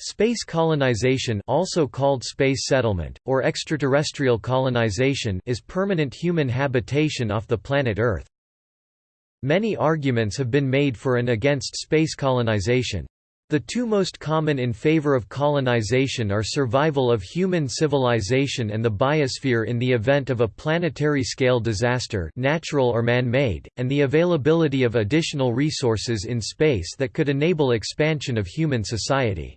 Space colonization also called space settlement, or extraterrestrial colonization is permanent human habitation off the planet Earth. Many arguments have been made for and against space colonization. The two most common in favor of colonization are survival of human civilization and the biosphere in the event of a planetary-scale disaster natural or man-made, and the availability of additional resources in space that could enable expansion of human society.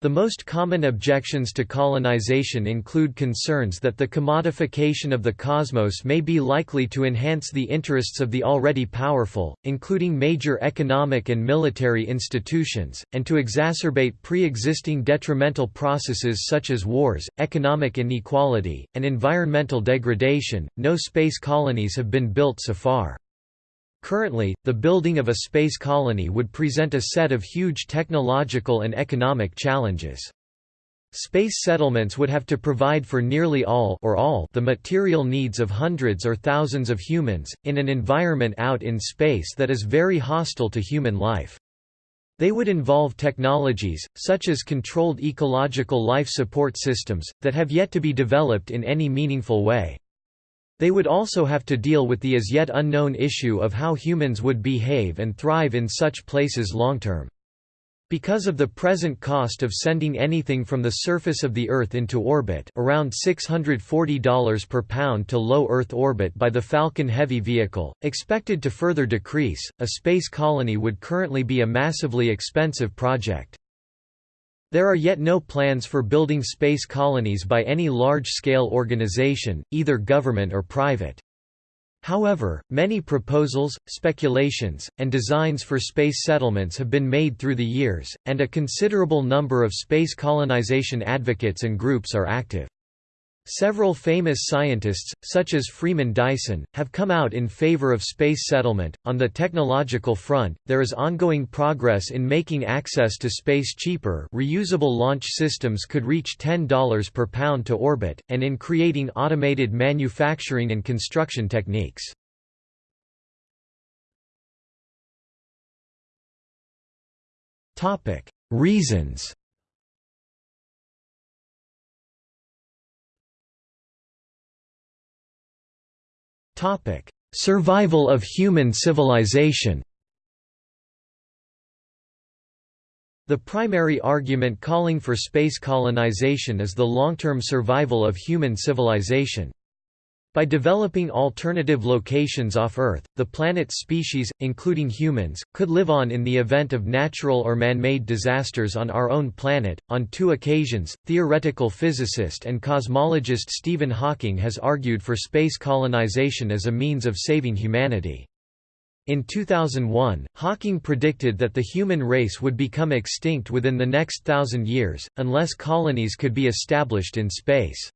The most common objections to colonization include concerns that the commodification of the cosmos may be likely to enhance the interests of the already powerful, including major economic and military institutions, and to exacerbate pre-existing detrimental processes such as wars, economic inequality, and environmental degradation. No space colonies have been built so far. Currently, the building of a space colony would present a set of huge technological and economic challenges. Space settlements would have to provide for nearly all or all the material needs of hundreds or thousands of humans, in an environment out in space that is very hostile to human life. They would involve technologies, such as controlled ecological life support systems, that have yet to be developed in any meaningful way. They would also have to deal with the as yet unknown issue of how humans would behave and thrive in such places long-term. Because of the present cost of sending anything from the surface of the Earth into orbit around $640 per pound to low Earth orbit by the Falcon Heavy vehicle, expected to further decrease, a space colony would currently be a massively expensive project. There are yet no plans for building space colonies by any large-scale organization, either government or private. However, many proposals, speculations, and designs for space settlements have been made through the years, and a considerable number of space colonization advocates and groups are active. Several famous scientists, such as Freeman Dyson, have come out in favor of space settlement. On the technological front, there is ongoing progress in making access to space cheaper. Reusable launch systems could reach $10 per pound to orbit, and in creating automated manufacturing and construction techniques. Topic: Reasons Topic: Survival of human civilization. The primary argument calling for space colonization is the long-term survival of human civilization. By developing alternative locations off Earth, the planet's species, including humans, could live on in the event of natural or man-made disasters on our own planet. On two occasions, theoretical physicist and cosmologist Stephen Hawking has argued for space colonization as a means of saving humanity. In 2001, Hawking predicted that the human race would become extinct within the next thousand years, unless colonies could be established in space.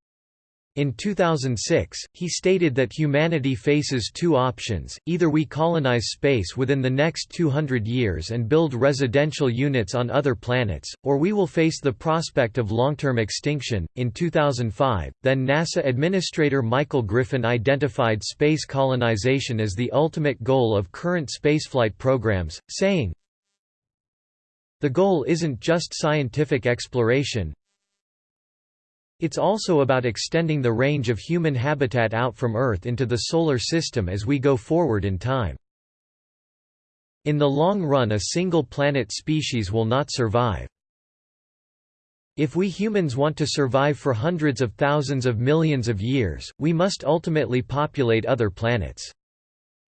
In 2006, he stated that humanity faces two options, either we colonize space within the next 200 years and build residential units on other planets, or we will face the prospect of long-term extinction. In 2005, then NASA Administrator Michael Griffin identified space colonization as the ultimate goal of current spaceflight programs, saying, The goal isn't just scientific exploration, it's also about extending the range of human habitat out from Earth into the Solar System as we go forward in time. In the long run a single planet species will not survive. If we humans want to survive for hundreds of thousands of millions of years, we must ultimately populate other planets.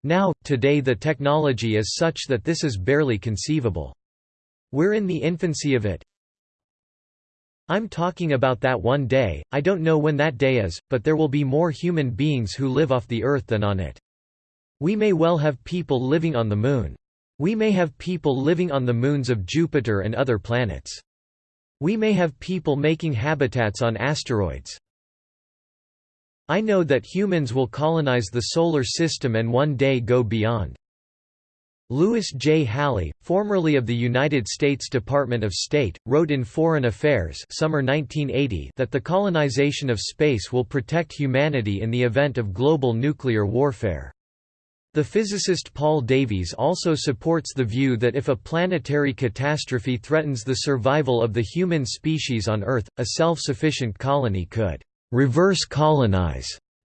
Now, today the technology is such that this is barely conceivable. We're in the infancy of it, I'm talking about that one day, I don't know when that day is, but there will be more human beings who live off the Earth than on it. We may well have people living on the Moon. We may have people living on the moons of Jupiter and other planets. We may have people making habitats on asteroids. I know that humans will colonize the Solar System and one day go beyond. Louis J. Halle, formerly of the United States Department of State, wrote in Foreign Affairs summer 1980 that the colonization of space will protect humanity in the event of global nuclear warfare. The physicist Paul Davies also supports the view that if a planetary catastrophe threatens the survival of the human species on Earth, a self-sufficient colony could «reverse colonize»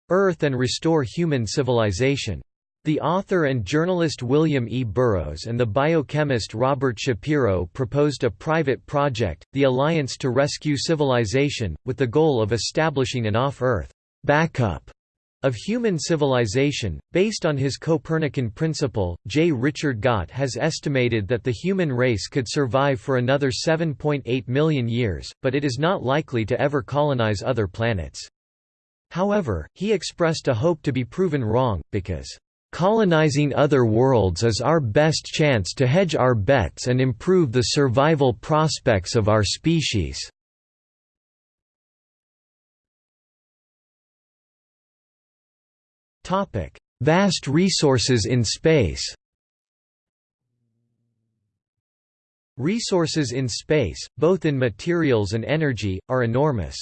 Earth and restore human civilization. The author and journalist William E. Burrows and the biochemist Robert Shapiro proposed a private project, the Alliance to Rescue Civilization, with the goal of establishing an off-Earth backup of human civilization, based on his Copernican principle, J. Richard Gott has estimated that the human race could survive for another 7.8 million years, but it is not likely to ever colonize other planets. However, he expressed a hope to be proven wrong, because, "...colonizing other worlds is our best chance to hedge our bets and improve the survival prospects of our species." Vast resources in space. Resources in space, both in materials and energy, are enormous.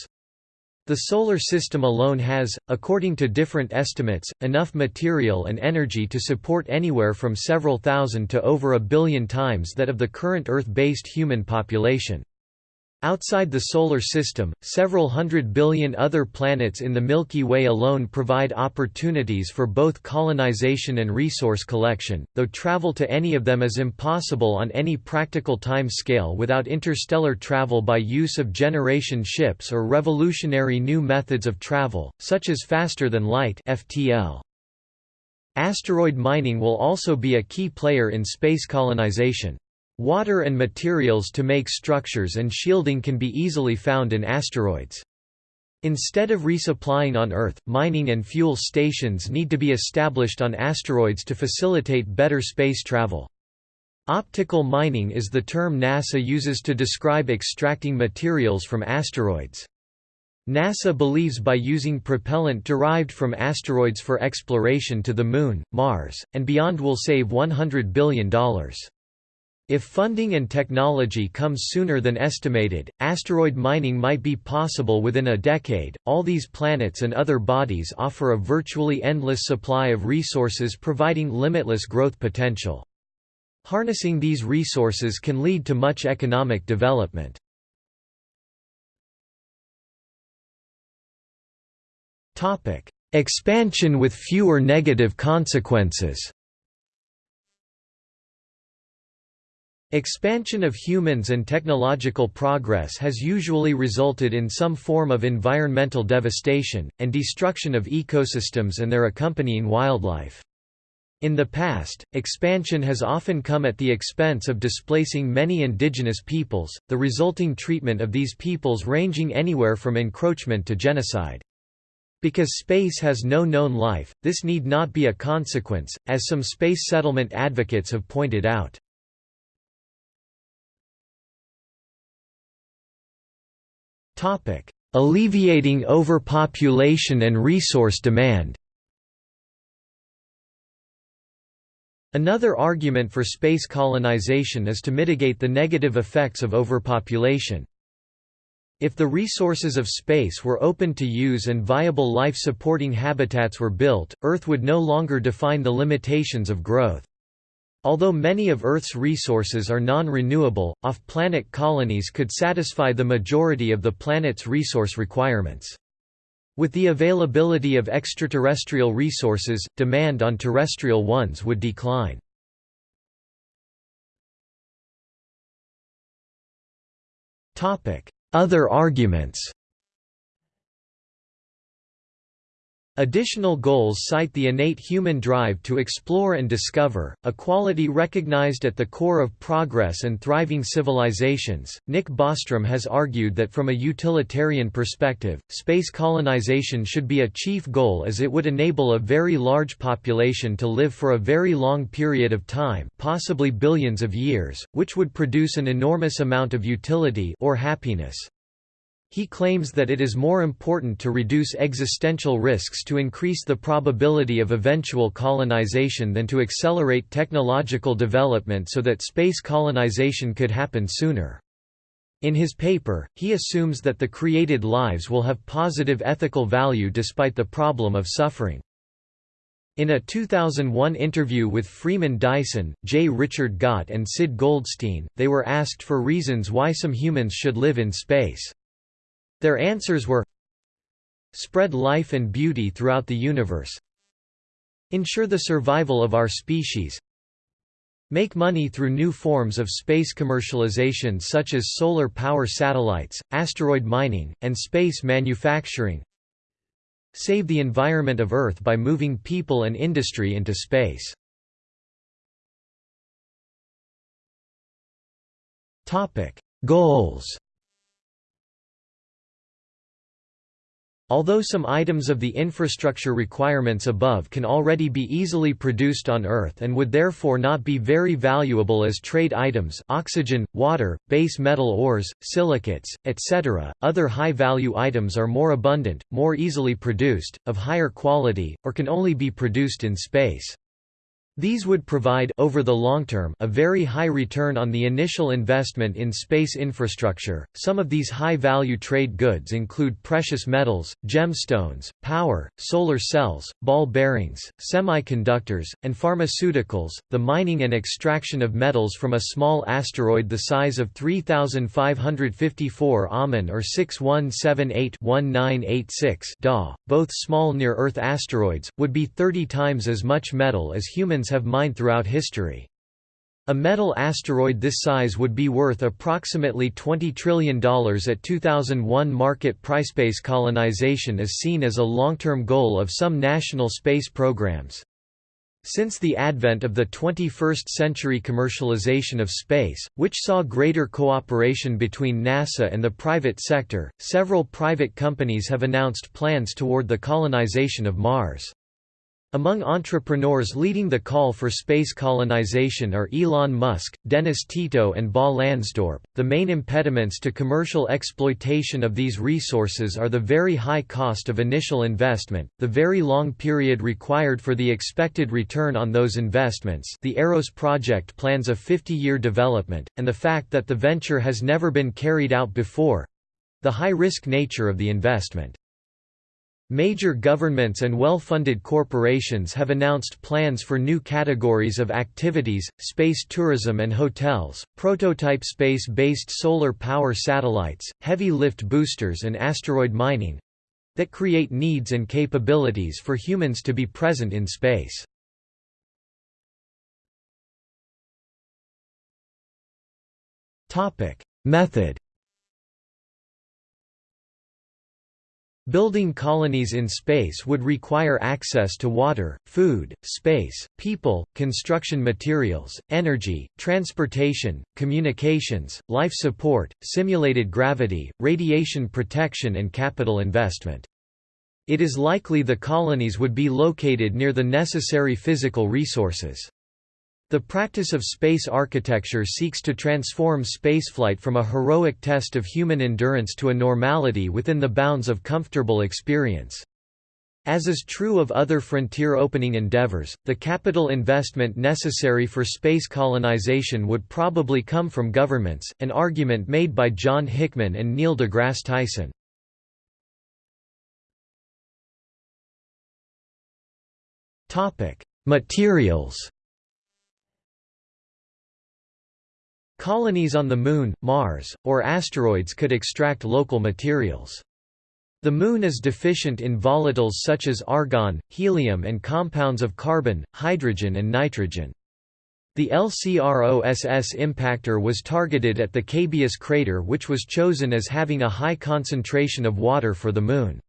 The Solar System alone has, according to different estimates, enough material and energy to support anywhere from several thousand to over a billion times that of the current Earth-based human population. Outside the Solar System, several hundred billion other planets in the Milky Way alone provide opportunities for both colonization and resource collection, though travel to any of them is impossible on any practical time scale without interstellar travel by use of generation ships or revolutionary new methods of travel, such as faster-than-light Asteroid mining will also be a key player in space colonization. Water and materials to make structures and shielding can be easily found in asteroids. Instead of resupplying on Earth, mining and fuel stations need to be established on asteroids to facilitate better space travel. Optical mining is the term NASA uses to describe extracting materials from asteroids. NASA believes by using propellant derived from asteroids for exploration to the Moon, Mars, and beyond will save $100 billion. If funding and technology comes sooner than estimated, asteroid mining might be possible within a decade. All these planets and other bodies offer a virtually endless supply of resources providing limitless growth potential. Harnessing these resources can lead to much economic development. Topic: Expansion with fewer negative consequences. Expansion of humans and technological progress has usually resulted in some form of environmental devastation, and destruction of ecosystems and their accompanying wildlife. In the past, expansion has often come at the expense of displacing many indigenous peoples, the resulting treatment of these peoples ranging anywhere from encroachment to genocide. Because space has no known life, this need not be a consequence, as some space settlement advocates have pointed out. Alleviating overpopulation and resource demand Another argument for space colonization is to mitigate the negative effects of overpopulation. If the resources of space were open to use and viable life-supporting habitats were built, Earth would no longer define the limitations of growth. Although many of Earth's resources are non-renewable, off-planet colonies could satisfy the majority of the planet's resource requirements. With the availability of extraterrestrial resources, demand on terrestrial ones would decline. Other arguments Additional goals cite the innate human drive to explore and discover, a quality recognized at the core of progress and thriving civilizations. Nick Bostrom has argued that from a utilitarian perspective, space colonization should be a chief goal as it would enable a very large population to live for a very long period of time, possibly billions of years, which would produce an enormous amount of utility or happiness. He claims that it is more important to reduce existential risks to increase the probability of eventual colonization than to accelerate technological development so that space colonization could happen sooner. In his paper, he assumes that the created lives will have positive ethical value despite the problem of suffering. In a 2001 interview with Freeman Dyson, J. Richard Gott and Sid Goldstein, they were asked for reasons why some humans should live in space. Their answers were Spread life and beauty throughout the universe. Ensure the survival of our species. Make money through new forms of space commercialization such as solar power satellites, asteroid mining, and space manufacturing. Save the environment of Earth by moving people and industry into space. Goals Although some items of the infrastructure requirements above can already be easily produced on Earth and would therefore not be very valuable as trade items oxygen, water, base metal ores, silicates, etc., other high-value items are more abundant, more easily produced, of higher quality, or can only be produced in space. These would provide over the long term a very high return on the initial investment in space infrastructure. Some of these high-value trade goods include precious metals, gemstones, power, solar cells, ball bearings, semiconductors, and pharmaceuticals. The mining and extraction of metals from a small asteroid the size of 3554 Amun or 6178-1986 Da, both small near-Earth asteroids, would be 30 times as much metal as humans humans have mined throughout history. A metal asteroid this size would be worth approximately $20 trillion at 2001 market price. Space colonization is seen as a long-term goal of some national space programs. Since the advent of the 21st-century commercialization of space, which saw greater cooperation between NASA and the private sector, several private companies have announced plans toward the colonization of Mars. Among entrepreneurs leading the call for space colonization are Elon Musk, Dennis Tito, and Bas Lansdorp. The main impediments to commercial exploitation of these resources are the very high cost of initial investment, the very long period required for the expected return on those investments. The Eros project plans a 50 year development, and the fact that the venture has never been carried out before the high risk nature of the investment. Major governments and well-funded corporations have announced plans for new categories of activities, space tourism and hotels, prototype space-based solar power satellites, heavy lift boosters and asteroid mining—that create needs and capabilities for humans to be present in space. Method Building colonies in space would require access to water, food, space, people, construction materials, energy, transportation, communications, life support, simulated gravity, radiation protection and capital investment. It is likely the colonies would be located near the necessary physical resources. The practice of space architecture seeks to transform spaceflight from a heroic test of human endurance to a normality within the bounds of comfortable experience. As is true of other frontier opening endeavors, the capital investment necessary for space colonization would probably come from governments, an argument made by John Hickman and Neil deGrasse Tyson. Materials Colonies on the Moon, Mars, or asteroids could extract local materials. The Moon is deficient in volatiles such as argon, helium and compounds of carbon, hydrogen and nitrogen. The LCROSS impactor was targeted at the Cabeus crater which was chosen as having a high concentration of water for the Moon.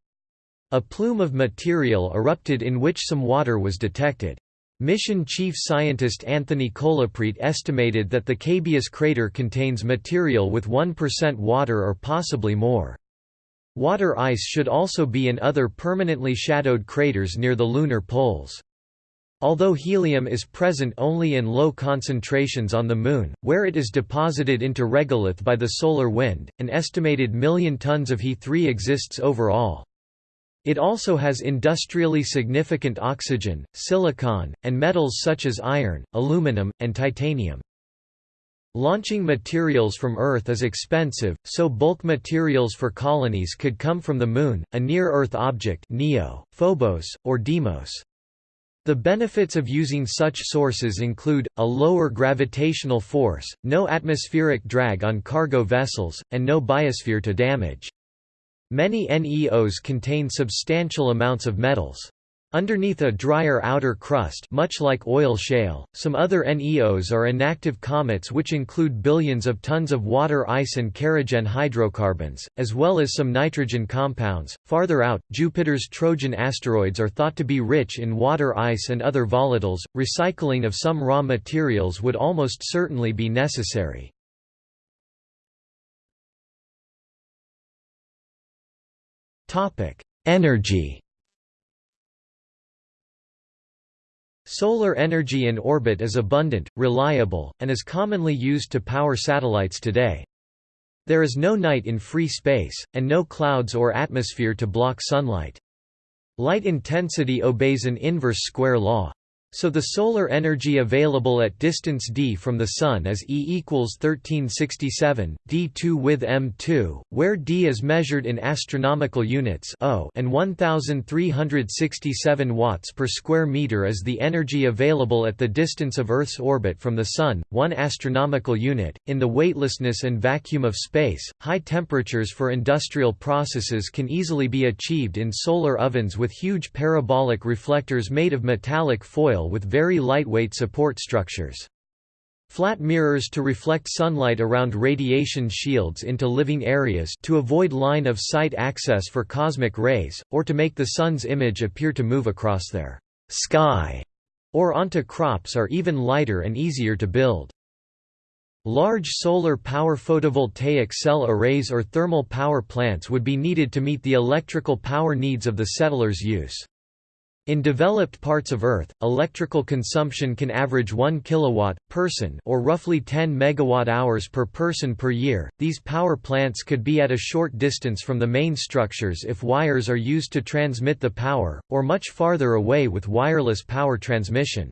A plume of material erupted in which some water was detected. Mission chief scientist Anthony Colaprete estimated that the Cabeus crater contains material with 1% water or possibly more. Water ice should also be in other permanently shadowed craters near the lunar poles. Although helium is present only in low concentrations on the Moon, where it is deposited into regolith by the solar wind, an estimated million tons of He3 exists overall. It also has industrially significant oxygen, silicon, and metals such as iron, aluminum, and titanium. Launching materials from Earth is expensive, so bulk materials for colonies could come from the Moon, a near-Earth object Neo, Phobos, or Deimos. The benefits of using such sources include, a lower gravitational force, no atmospheric drag on cargo vessels, and no biosphere to damage. Many NEOs contain substantial amounts of metals. Underneath a drier outer crust much like oil shale, some other NEOs are inactive comets which include billions of tons of water ice and kerogen hydrocarbons, as well as some nitrogen compounds. Farther out, Jupiter's Trojan asteroids are thought to be rich in water ice and other volatiles. Recycling of some raw materials would almost certainly be necessary. Energy Solar energy in orbit is abundant, reliable, and is commonly used to power satellites today. There is no night in free space, and no clouds or atmosphere to block sunlight. Light intensity obeys an inverse square law. So the solar energy available at distance d from the Sun is E equals 1367, d2 with m2, where d is measured in astronomical units o and 1367 watts per square meter is the energy available at the distance of Earth's orbit from the Sun, 1 astronomical unit. In the weightlessness and vacuum of space, high temperatures for industrial processes can easily be achieved in solar ovens with huge parabolic reflectors made of metallic foil with very lightweight support structures. Flat mirrors to reflect sunlight around radiation shields into living areas to avoid line of sight access for cosmic rays, or to make the sun's image appear to move across their sky or onto crops are even lighter and easier to build. Large solar power photovoltaic cell arrays or thermal power plants would be needed to meet the electrical power needs of the settlers' use. In developed parts of Earth, electrical consumption can average 1 kilowatt person or roughly 10 megawatt-hours per person per year. These power plants could be at a short distance from the main structures if wires are used to transmit the power, or much farther away with wireless power transmission.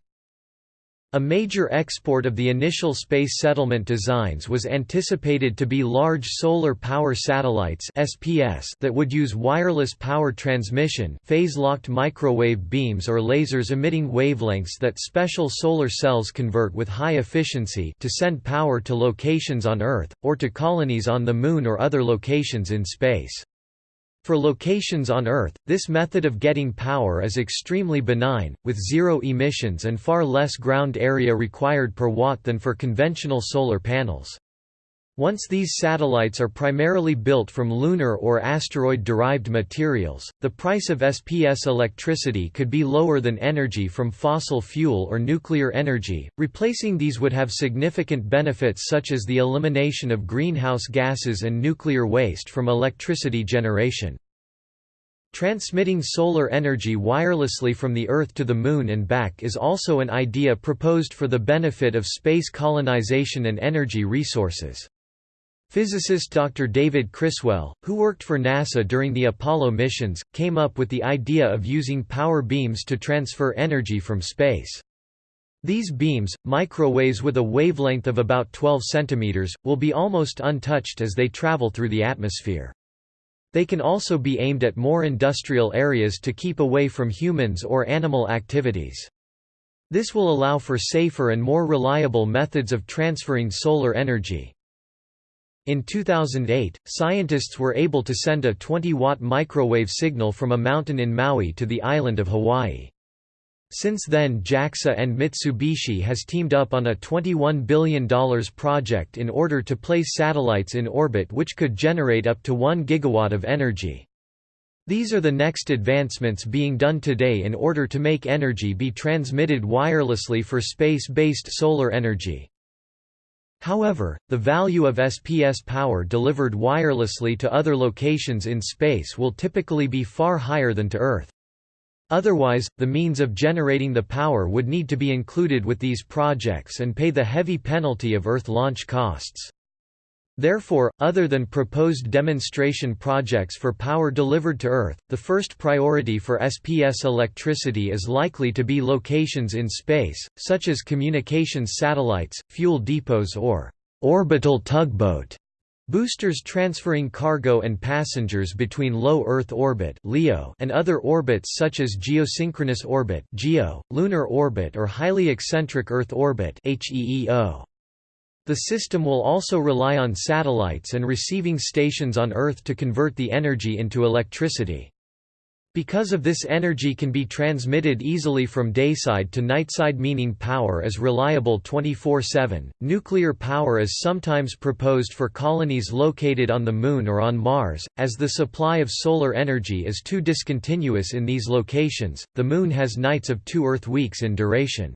A major export of the initial space settlement designs was anticipated to be large solar power satellites SPS that would use wireless power transmission phase-locked microwave beams or lasers emitting wavelengths that special solar cells convert with high efficiency to send power to locations on Earth, or to colonies on the Moon or other locations in space. For locations on Earth, this method of getting power is extremely benign, with zero emissions and far less ground area required per watt than for conventional solar panels. Once these satellites are primarily built from lunar or asteroid-derived materials, the price of SPS electricity could be lower than energy from fossil fuel or nuclear energy. Replacing these would have significant benefits such as the elimination of greenhouse gases and nuclear waste from electricity generation. Transmitting solar energy wirelessly from the Earth to the Moon and back is also an idea proposed for the benefit of space colonization and energy resources. Physicist Dr. David Criswell, who worked for NASA during the Apollo missions, came up with the idea of using power beams to transfer energy from space. These beams, microwaves with a wavelength of about 12 cm, will be almost untouched as they travel through the atmosphere. They can also be aimed at more industrial areas to keep away from humans or animal activities. This will allow for safer and more reliable methods of transferring solar energy. In 2008, scientists were able to send a 20-watt microwave signal from a mountain in Maui to the island of Hawaii. Since then JAXA and Mitsubishi has teamed up on a $21 billion project in order to place satellites in orbit which could generate up to 1 gigawatt of energy. These are the next advancements being done today in order to make energy be transmitted wirelessly for space-based solar energy. However, the value of SPS power delivered wirelessly to other locations in space will typically be far higher than to Earth. Otherwise, the means of generating the power would need to be included with these projects and pay the heavy penalty of Earth launch costs. Therefore, other than proposed demonstration projects for power delivered to Earth, the first priority for SPS electricity is likely to be locations in space, such as communications satellites, fuel depots or orbital tugboat Boosters transferring cargo and passengers between low Earth orbit (LEO) and other orbits such as geosynchronous orbit (GEO), lunar orbit or highly eccentric Earth orbit (HEEO). The system will also rely on satellites and receiving stations on Earth to convert the energy into electricity. Because of this energy can be transmitted easily from dayside to nightside meaning power is reliable 24-7. Nuclear power is sometimes proposed for colonies located on the Moon or on Mars, as the supply of solar energy is too discontinuous in these locations. The Moon has nights of two Earth weeks in duration.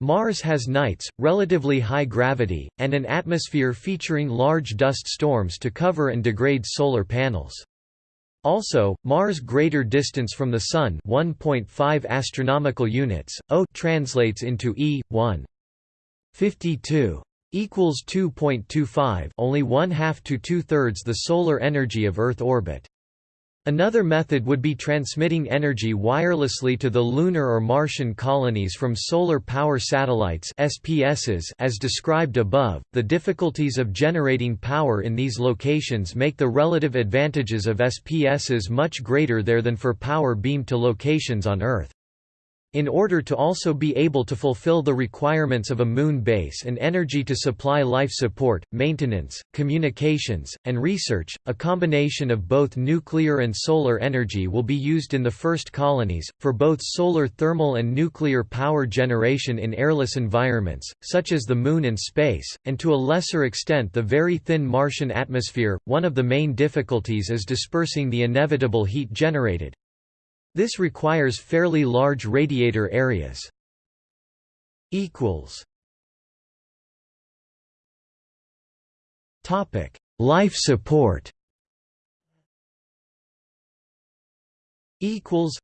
Mars has nights, relatively high gravity, and an atmosphere featuring large dust storms to cover and degrade solar panels. Also, Mars' greater distance from the Sun 1.5 astronomical units, O translates into E, 1. 52 equals 2.25 only one half to two-thirds the solar energy of Earth orbit. Another method would be transmitting energy wirelessly to the lunar or Martian colonies from solar power satellites (SPSs) as described above. The difficulties of generating power in these locations make the relative advantages of SPSs much greater there than for power beamed to locations on Earth. In order to also be able to fulfill the requirements of a moon base and energy to supply life support, maintenance, communications, and research, a combination of both nuclear and solar energy will be used in the first colonies, for both solar thermal and nuclear power generation in airless environments, such as the Moon and space, and to a lesser extent the very thin Martian atmosphere. One of the main difficulties is dispersing the inevitable heat generated. This requires fairly large radiator areas. equals Topic: Life support. Equals.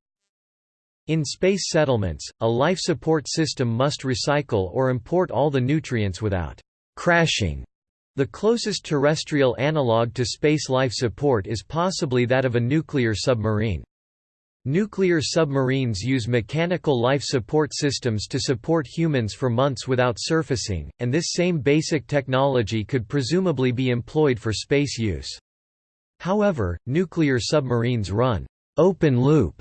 In space settlements, a life support system must recycle or import all the nutrients without crashing. The closest terrestrial analog to space life support is possibly that of a nuclear submarine. Nuclear submarines use mechanical life support systems to support humans for months without surfacing, and this same basic technology could presumably be employed for space use. However, nuclear submarines run open loop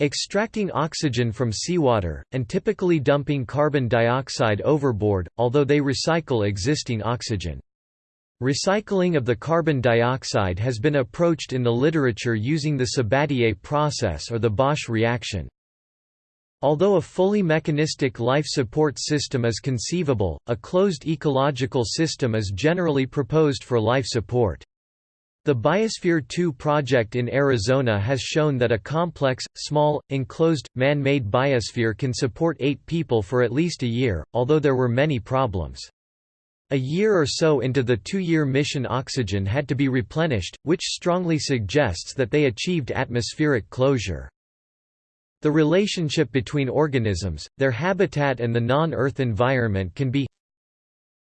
extracting oxygen from seawater, and typically dumping carbon dioxide overboard, although they recycle existing oxygen. Recycling of the carbon dioxide has been approached in the literature using the Sabatier process or the Bosch reaction. Although a fully mechanistic life support system is conceivable, a closed ecological system is generally proposed for life support. The Biosphere 2 project in Arizona has shown that a complex, small, enclosed, man-made biosphere can support eight people for at least a year, although there were many problems. A year or so into the two-year mission oxygen had to be replenished, which strongly suggests that they achieved atmospheric closure. The relationship between organisms, their habitat and the non-Earth environment can be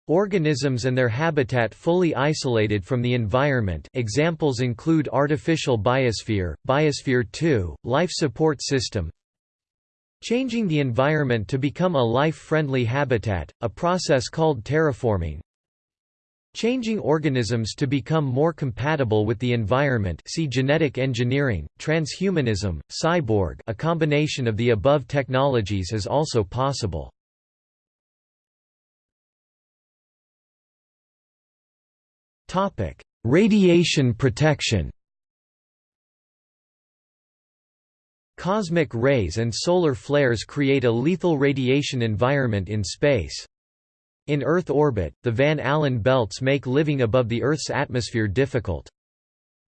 Organisms and their habitat fully isolated from the environment examples include artificial biosphere, biosphere 2, life support system Changing the environment to become a life-friendly habitat, a process called terraforming. Changing organisms to become more compatible with the environment see genetic engineering, transhumanism, cyborg a combination of the above technologies is also possible. Radiation protection Cosmic rays and solar flares create a lethal radiation environment in space. In Earth orbit, the Van Allen belts make living above the Earth's atmosphere difficult.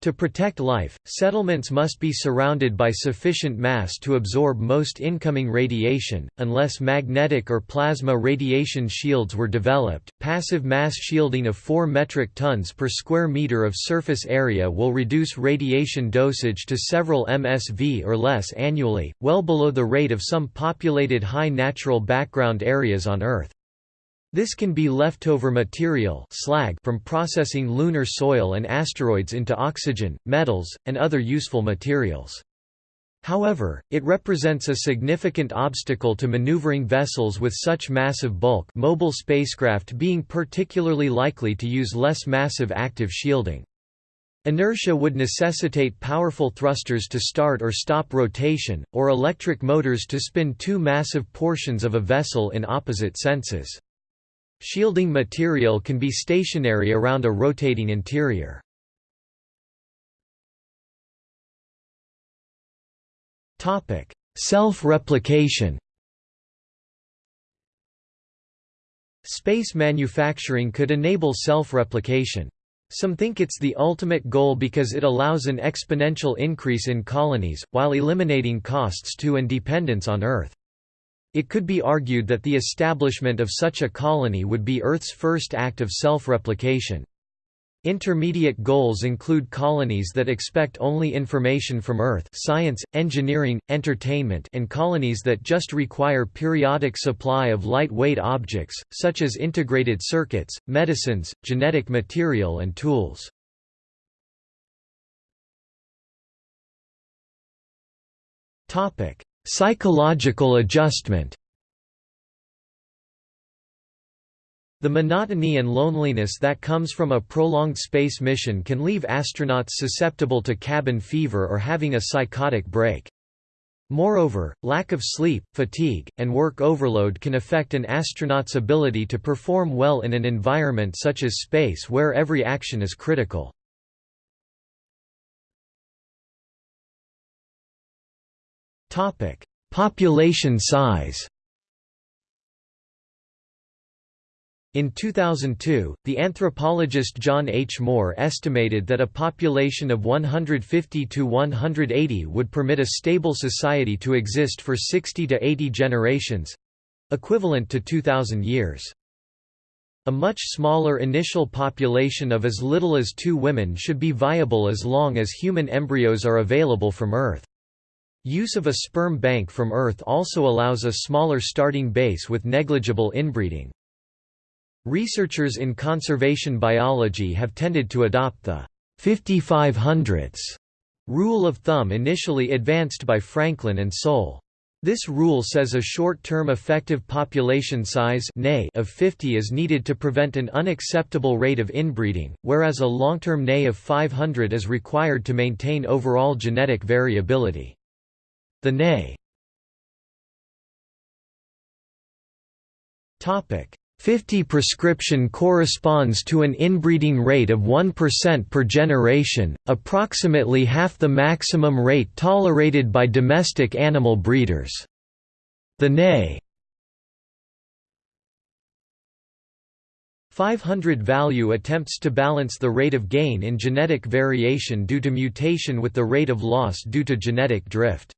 To protect life, settlements must be surrounded by sufficient mass to absorb most incoming radiation, unless magnetic or plasma radiation shields were developed. Passive mass shielding of 4 metric tons per square meter of surface area will reduce radiation dosage to several MSV or less annually, well below the rate of some populated high natural background areas on Earth. This can be leftover material slag from processing lunar soil and asteroids into oxygen, metals, and other useful materials. However, it represents a significant obstacle to maneuvering vessels with such massive bulk mobile spacecraft being particularly likely to use less massive active shielding. Inertia would necessitate powerful thrusters to start or stop rotation, or electric motors to spin two massive portions of a vessel in opposite senses. Shielding material can be stationary around a rotating interior. Self-replication Space manufacturing could enable self-replication. Some think it's the ultimate goal because it allows an exponential increase in colonies, while eliminating costs to and dependence on Earth. It could be argued that the establishment of such a colony would be Earth's first act of self-replication. Intermediate goals include colonies that expect only information from Earth science, engineering, entertainment and colonies that just require periodic supply of lightweight objects, such as integrated circuits, medicines, genetic material and tools. Psychological adjustment The monotony and loneliness that comes from a prolonged space mission can leave astronauts susceptible to cabin fever or having a psychotic break. Moreover, lack of sleep, fatigue, and work overload can affect an astronaut's ability to perform well in an environment such as space where every action is critical. Population size In 2002, the anthropologist John H. Moore estimated that a population of 150 to 180 would permit a stable society to exist for 60 to 80 generations—equivalent to 2,000 years. A much smaller initial population of as little as two women should be viable as long as human embryos are available from Earth. Use of a sperm bank from Earth also allows a smaller starting base with negligible inbreeding. Researchers in conservation biology have tended to adopt the 5500s rule of thumb initially advanced by Franklin and Soule. This rule says a short-term effective population size of 50 is needed to prevent an unacceptable rate of inbreeding, whereas a long-term NAY of 500 is required to maintain overall genetic variability. The NA 50 prescription corresponds to an inbreeding rate of 1% per generation, approximately half the maximum rate tolerated by domestic animal breeders. The NA 500 value attempts to balance the rate of gain in genetic variation due to mutation with the rate of loss due to genetic drift.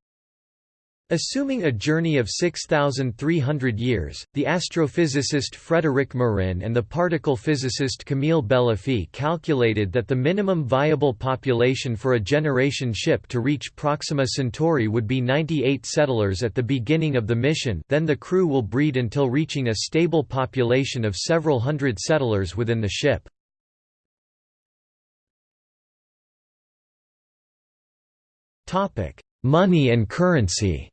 Assuming a journey of 6,300 years, the astrophysicist Frédéric Marin and the particle physicist Camille Beluffi calculated that the minimum viable population for a generation ship to reach Proxima Centauri would be 98 settlers at the beginning of the mission then the crew will breed until reaching a stable population of several hundred settlers within the ship. Money and currency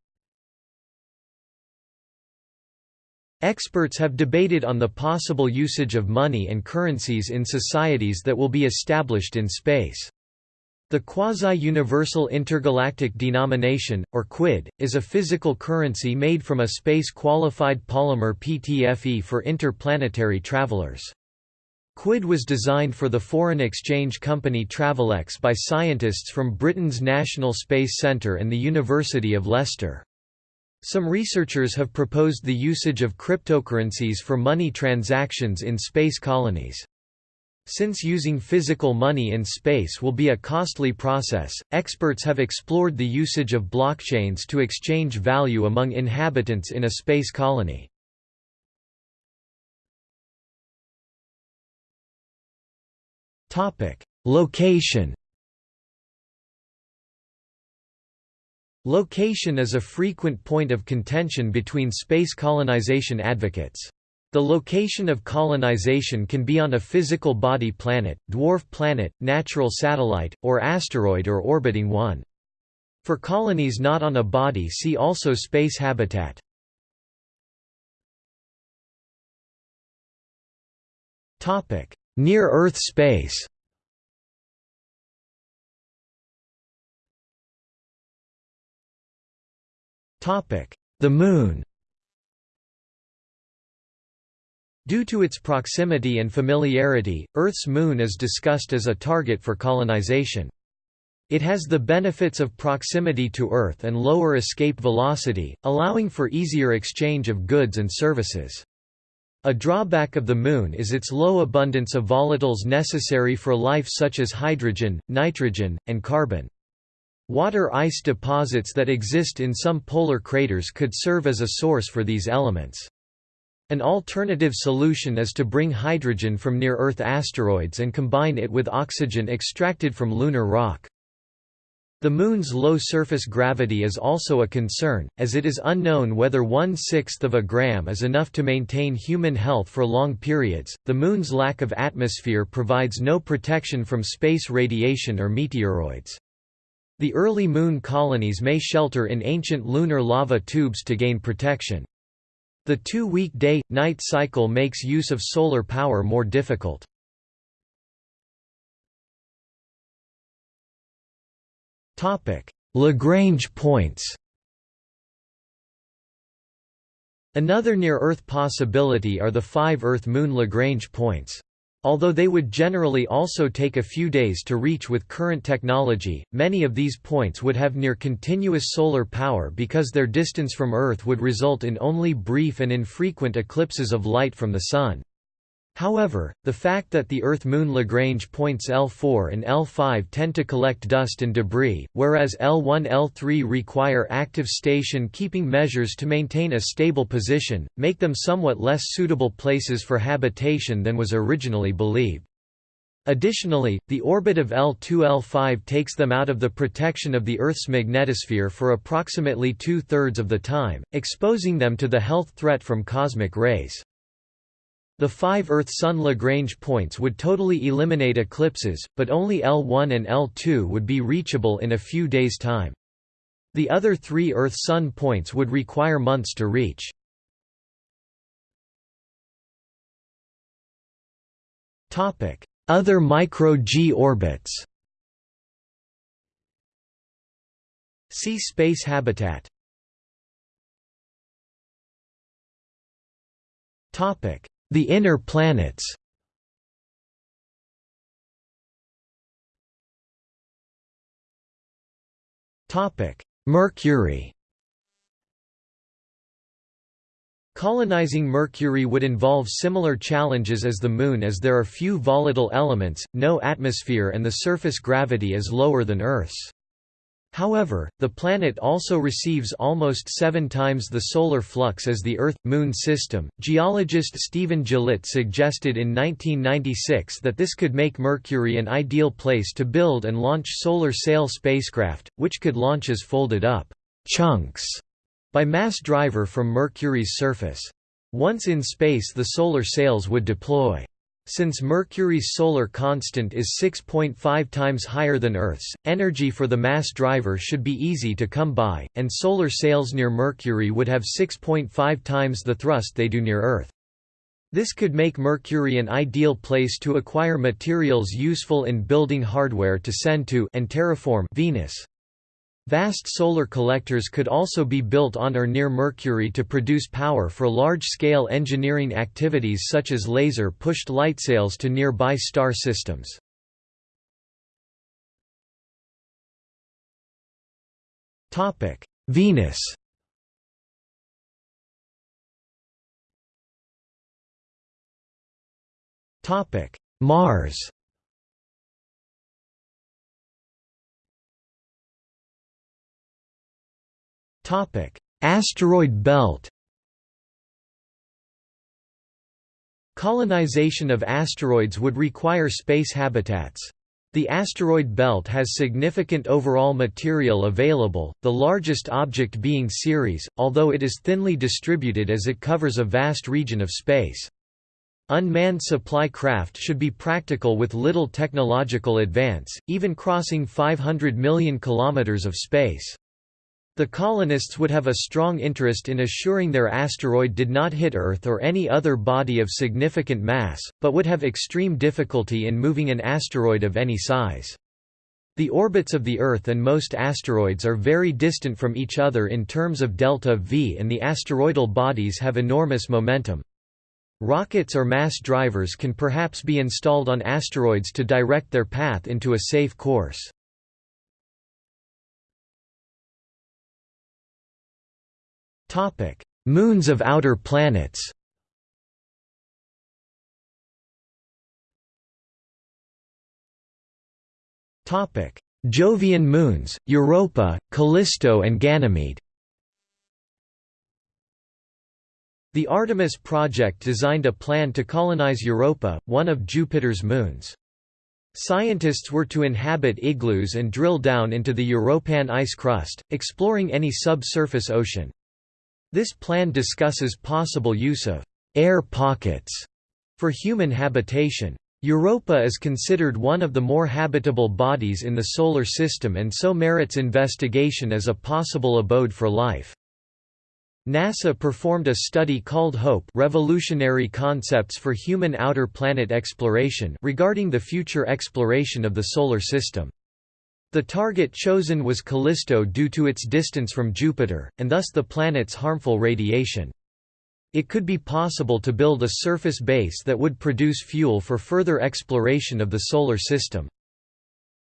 Experts have debated on the possible usage of money and currencies in societies that will be established in space. The Quasi-Universal Intergalactic Denomination, or QUID, is a physical currency made from a space-qualified polymer PTFE for interplanetary travelers. Quid was designed for the foreign exchange company Travelex by scientists from Britain's National Space Centre and the University of Leicester. Some researchers have proposed the usage of cryptocurrencies for money transactions in space colonies. Since using physical money in space will be a costly process, experts have explored the usage of blockchains to exchange value among inhabitants in a space colony. Location Location is a frequent point of contention between space colonization advocates. The location of colonization can be on a physical body planet, dwarf planet, natural satellite, or asteroid or orbiting one. For colonies not on a body see also space habitat. Near-Earth space The Moon Due to its proximity and familiarity, Earth's moon is discussed as a target for colonization. It has the benefits of proximity to Earth and lower escape velocity, allowing for easier exchange of goods and services. A drawback of the Moon is its low abundance of volatiles necessary for life such as hydrogen, nitrogen, and carbon. Water ice deposits that exist in some polar craters could serve as a source for these elements. An alternative solution is to bring hydrogen from near-Earth asteroids and combine it with oxygen extracted from lunar rock. The Moon's low surface gravity is also a concern, as it is unknown whether one-sixth of a gram is enough to maintain human health for long periods. The Moon's lack of atmosphere provides no protection from space radiation or meteoroids. The early Moon colonies may shelter in ancient lunar lava tubes to gain protection. The two-week day-night cycle makes use of solar power more difficult. Lagrange points Another near-Earth possibility are the five Earth-Moon Lagrange points. Although they would generally also take a few days to reach with current technology, many of these points would have near continuous solar power because their distance from Earth would result in only brief and infrequent eclipses of light from the Sun. However, the fact that the Earth-Moon Lagrange points L4 and L5 tend to collect dust and debris, whereas L1 L3 require active station-keeping measures to maintain a stable position, make them somewhat less suitable places for habitation than was originally believed. Additionally, the orbit of L2-L5 takes them out of the protection of the Earth's magnetosphere for approximately two-thirds of the time, exposing them to the health threat from cosmic rays. The five Earth-Sun Lagrange points would totally eliminate eclipses, but only L1 and L2 would be reachable in a few days' time. The other three Earth-Sun points would require months to reach. Other micro-G orbits See space habitat Topic: the Inner Planets. Mercury. Colonizing Mercury would involve similar challenges as the Moon as there are few volatile elements, no atmosphere and the surface gravity is lower than Earth's. However, the planet also receives almost seven times the solar flux as the Earth-Moon system. Geologist Stephen Gillett suggested in 1996 that this could make Mercury an ideal place to build and launch solar sail spacecraft, which could launch as folded-up chunks by mass driver from Mercury's surface. Once in space the solar sails would deploy. Since Mercury's solar constant is 6.5 times higher than Earth's, energy for the mass driver should be easy to come by, and solar sails near Mercury would have 6.5 times the thrust they do near Earth. This could make Mercury an ideal place to acquire materials useful in building hardware to send to and terraform Venus. Vast solar collectors could also be built on or near Mercury to produce power for large-scale engineering activities such as laser-pushed lightsails to nearby star systems. Venus Mars Topic: Asteroid belt. Colonization of asteroids would require space habitats. The asteroid belt has significant overall material available, the largest object being Ceres, although it is thinly distributed as it covers a vast region of space. Unmanned supply craft should be practical with little technological advance, even crossing 500 million kilometers of space. The colonists would have a strong interest in assuring their asteroid did not hit Earth or any other body of significant mass, but would have extreme difficulty in moving an asteroid of any size. The orbits of the Earth and most asteroids are very distant from each other in terms of delta v and the asteroidal bodies have enormous momentum. Rockets or mass drivers can perhaps be installed on asteroids to direct their path into a safe course. Moons of outer planets Topic: Jovian moons, Europa, Callisto and Ganymede The Artemis project designed a plan to colonize Europa, one of Jupiter's moons. Scientists were to inhabit igloos and drill down into the Europan ice crust, exploring any subsurface ocean. This plan discusses possible use of air pockets for human habitation. Europa is considered one of the more habitable bodies in the Solar System and so merits investigation as a possible abode for life. NASA performed a study called HOPE Revolutionary Concepts for Human Outer Planet Exploration regarding the future exploration of the Solar System. The target chosen was Callisto due to its distance from Jupiter, and thus the planet's harmful radiation. It could be possible to build a surface base that would produce fuel for further exploration of the Solar System.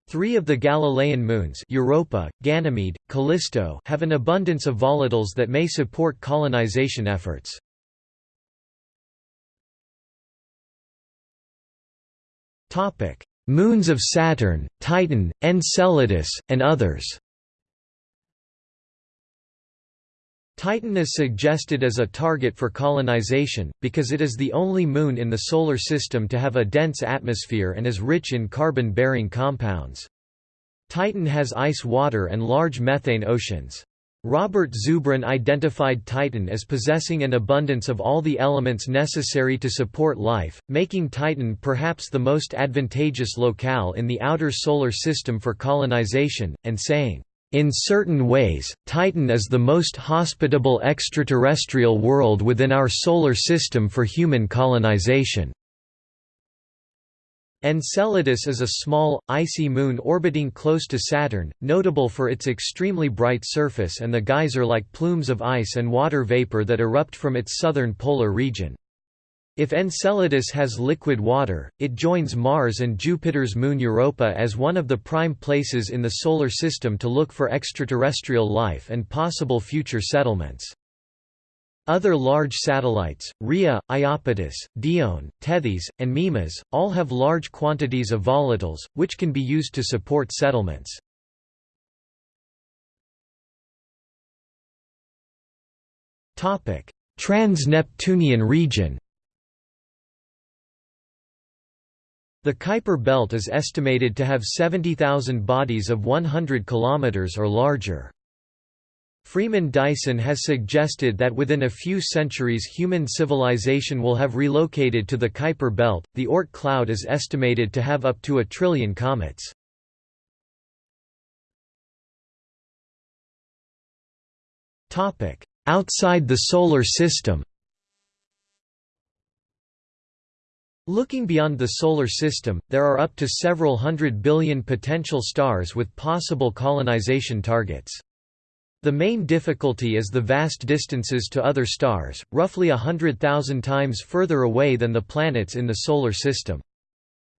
Three of the Galilean moons Europa, Ganymede, Callisto have an abundance of volatiles that may support colonization efforts. Moons of Saturn, Titan, Enceladus, and others Titan is suggested as a target for colonization, because it is the only moon in the Solar System to have a dense atmosphere and is rich in carbon-bearing compounds. Titan has ice water and large methane oceans. Robert Zubrin identified Titan as possessing an abundance of all the elements necessary to support life, making Titan perhaps the most advantageous locale in the outer solar system for colonization, and saying, "...in certain ways, Titan is the most hospitable extraterrestrial world within our solar system for human colonization." Enceladus is a small, icy moon orbiting close to Saturn, notable for its extremely bright surface and the geyser-like plumes of ice and water vapor that erupt from its southern polar region. If Enceladus has liquid water, it joins Mars and Jupiter's moon Europa as one of the prime places in the Solar System to look for extraterrestrial life and possible future settlements. Other large satellites, Rhea, Iapetus, Dione, Tethys, and Mimas, all have large quantities of volatiles, which can be used to support settlements. Trans-Neptunian region The Kuiper belt is estimated to have 70,000 bodies of 100 km or larger. Freeman Dyson has suggested that within a few centuries human civilization will have relocated to the Kuiper belt. The Oort cloud is estimated to have up to a trillion comets. Topic: Outside the solar system. Looking beyond the Solar System, there are up to several hundred billion potential stars with possible colonization targets. The main difficulty is the vast distances to other stars, roughly a hundred thousand times further away than the planets in the Solar System.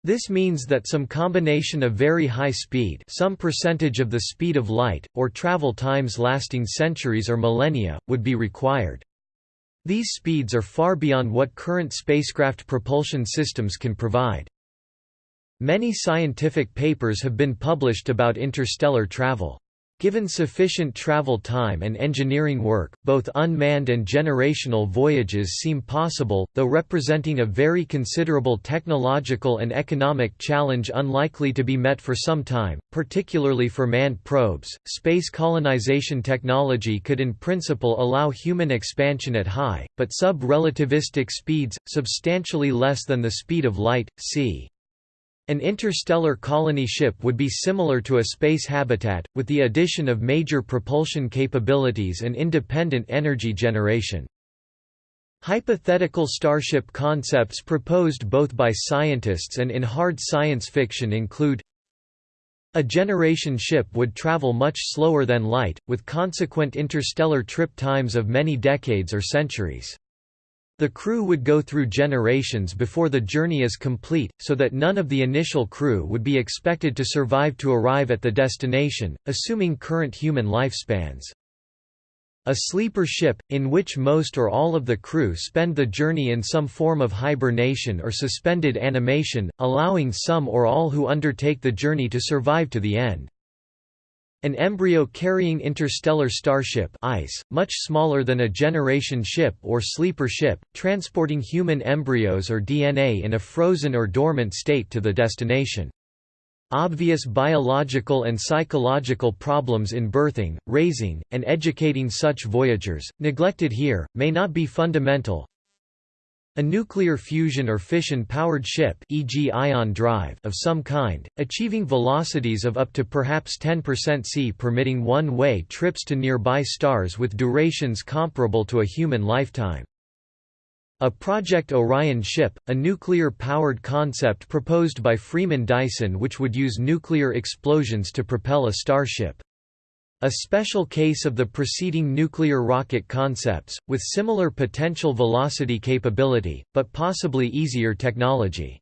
This means that some combination of very high speed some percentage of the speed of light, or travel times lasting centuries or millennia, would be required. These speeds are far beyond what current spacecraft propulsion systems can provide. Many scientific papers have been published about interstellar travel. Given sufficient travel time and engineering work, both unmanned and generational voyages seem possible, though representing a very considerable technological and economic challenge unlikely to be met for some time, particularly for manned probes. Space colonization technology could in principle allow human expansion at high, but sub relativistic speeds, substantially less than the speed of light, c. An interstellar colony ship would be similar to a space habitat, with the addition of major propulsion capabilities and independent energy generation. Hypothetical starship concepts proposed both by scientists and in hard science fiction include a generation ship would travel much slower than light, with consequent interstellar trip times of many decades or centuries. The crew would go through generations before the journey is complete, so that none of the initial crew would be expected to survive to arrive at the destination, assuming current human lifespans. A sleeper ship, in which most or all of the crew spend the journey in some form of hibernation or suspended animation, allowing some or all who undertake the journey to survive to the end. An embryo-carrying interstellar starship ICE, much smaller than a generation ship or sleeper ship, transporting human embryos or DNA in a frozen or dormant state to the destination. Obvious biological and psychological problems in birthing, raising, and educating such voyagers, neglected here, may not be fundamental, a nuclear fusion or fission-powered ship e.g. ion drive of some kind, achieving velocities of up to perhaps 10% c permitting one-way trips to nearby stars with durations comparable to a human lifetime. A Project Orion ship, a nuclear-powered concept proposed by Freeman Dyson which would use nuclear explosions to propel a starship. A special case of the preceding nuclear rocket concepts, with similar potential velocity capability, but possibly easier technology.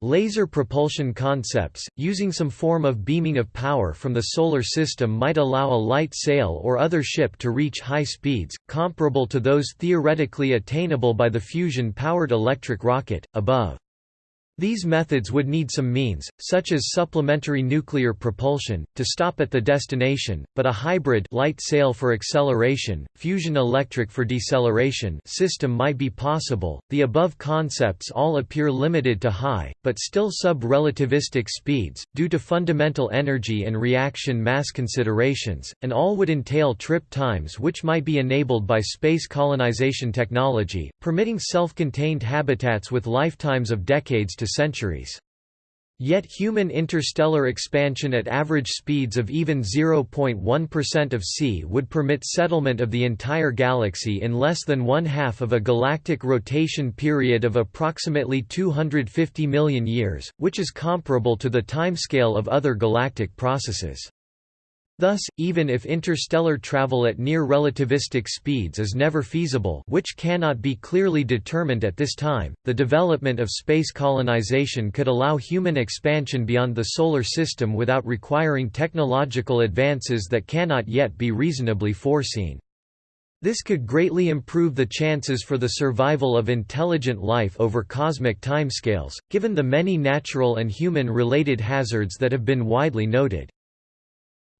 Laser propulsion concepts, using some form of beaming of power from the Solar System might allow a light sail or other ship to reach high speeds, comparable to those theoretically attainable by the fusion-powered electric rocket, above. These methods would need some means, such as supplementary nuclear propulsion, to stop at the destination, but a hybrid light sail for acceleration, fusion electric for deceleration system might be possible. The above concepts all appear limited to high, but still sub-relativistic speeds, due to fundamental energy and reaction mass considerations, and all would entail trip times which might be enabled by space colonization technology, permitting self-contained habitats with lifetimes of decades to to centuries. Yet human interstellar expansion at average speeds of even 0.1% of c would permit settlement of the entire galaxy in less than one half of a galactic rotation period of approximately 250 million years, which is comparable to the timescale of other galactic processes. Thus, even if interstellar travel at near relativistic speeds is never feasible which cannot be clearly determined at this time, the development of space colonization could allow human expansion beyond the Solar System without requiring technological advances that cannot yet be reasonably foreseen. This could greatly improve the chances for the survival of intelligent life over cosmic timescales, given the many natural and human-related hazards that have been widely noted.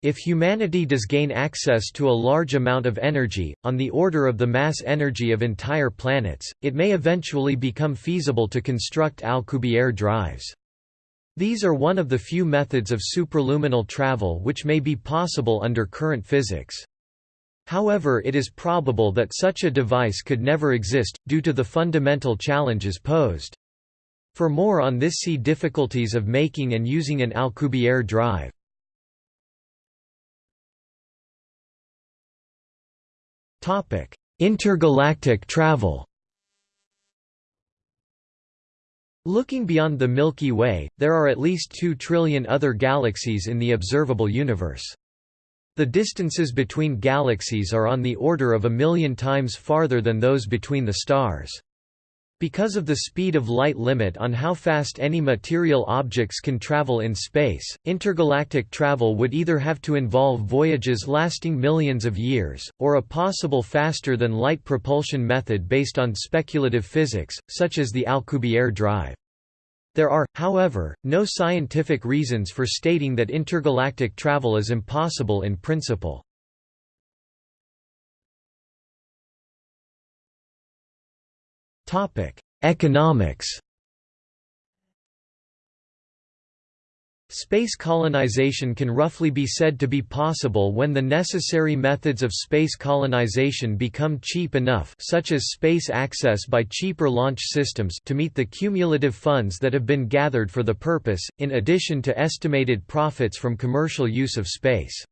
If humanity does gain access to a large amount of energy, on the order of the mass energy of entire planets, it may eventually become feasible to construct Alcubierre drives. These are one of the few methods of superluminal travel which may be possible under current physics. However it is probable that such a device could never exist, due to the fundamental challenges posed. For more on this see difficulties of making and using an Alcubierre drive. Intergalactic travel Looking beyond the Milky Way, there are at least 2 trillion other galaxies in the observable universe. The distances between galaxies are on the order of a million times farther than those between the stars. Because of the speed of light limit on how fast any material objects can travel in space, intergalactic travel would either have to involve voyages lasting millions of years, or a possible faster-than-light propulsion method based on speculative physics, such as the Alcubierre drive. There are, however, no scientific reasons for stating that intergalactic travel is impossible in principle. Economics Space colonization can roughly be said to be possible when the necessary methods of space colonization become cheap enough such as space access by cheaper launch systems to meet the cumulative funds that have been gathered for the purpose, in addition to estimated profits from commercial use of space.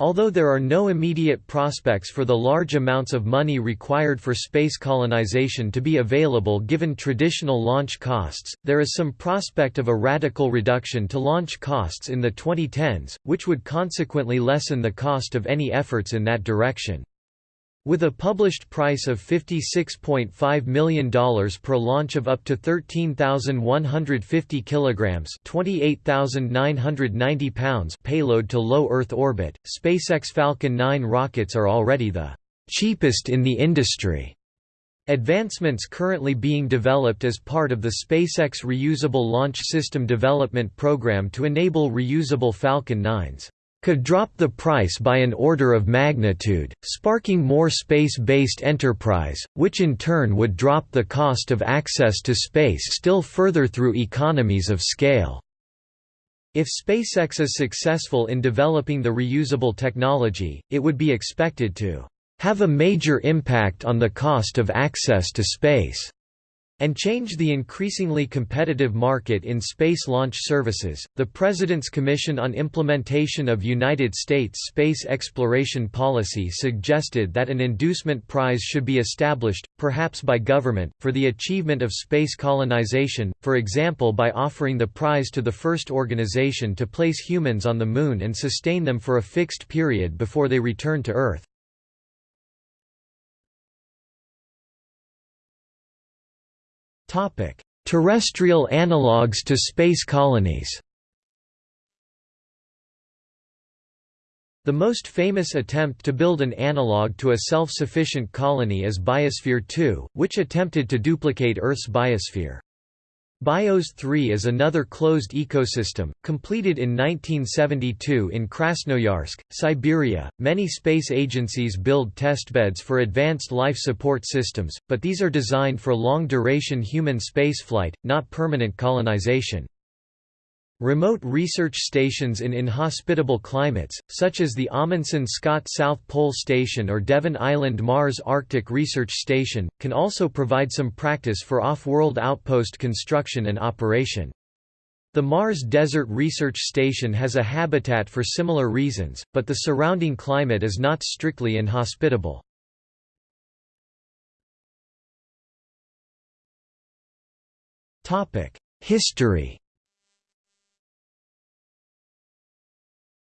Although there are no immediate prospects for the large amounts of money required for space colonization to be available given traditional launch costs, there is some prospect of a radical reduction to launch costs in the 2010s, which would consequently lessen the cost of any efforts in that direction. With a published price of $56.5 million per launch of up to 13,150 kilograms (28,990 pounds) payload to low Earth orbit, SpaceX Falcon 9 rockets are already the cheapest in the industry. Advancements currently being developed as part of the SpaceX Reusable Launch System Development Program to enable reusable Falcon 9s could drop the price by an order of magnitude, sparking more space-based enterprise, which in turn would drop the cost of access to space still further through economies of scale. If SpaceX is successful in developing the reusable technology, it would be expected to have a major impact on the cost of access to space and change the increasingly competitive market in space launch services. The President's Commission on Implementation of United States Space Exploration Policy suggested that an inducement prize should be established, perhaps by government, for the achievement of space colonization, for example by offering the prize to the first organization to place humans on the Moon and sustain them for a fixed period before they return to Earth. Terrestrial analogues to space colonies The most famous attempt to build an analogue to a self-sufficient colony is Biosphere 2, which attempted to duplicate Earth's biosphere. BIOS 3 is another closed ecosystem, completed in 1972 in Krasnoyarsk, Siberia. Many space agencies build testbeds for advanced life support systems, but these are designed for long duration human spaceflight, not permanent colonization. Remote research stations in inhospitable climates, such as the Amundsen Scott South Pole Station or Devon Island Mars Arctic Research Station, can also provide some practice for off-world outpost construction and operation. The Mars Desert Research Station has a habitat for similar reasons, but the surrounding climate is not strictly inhospitable. History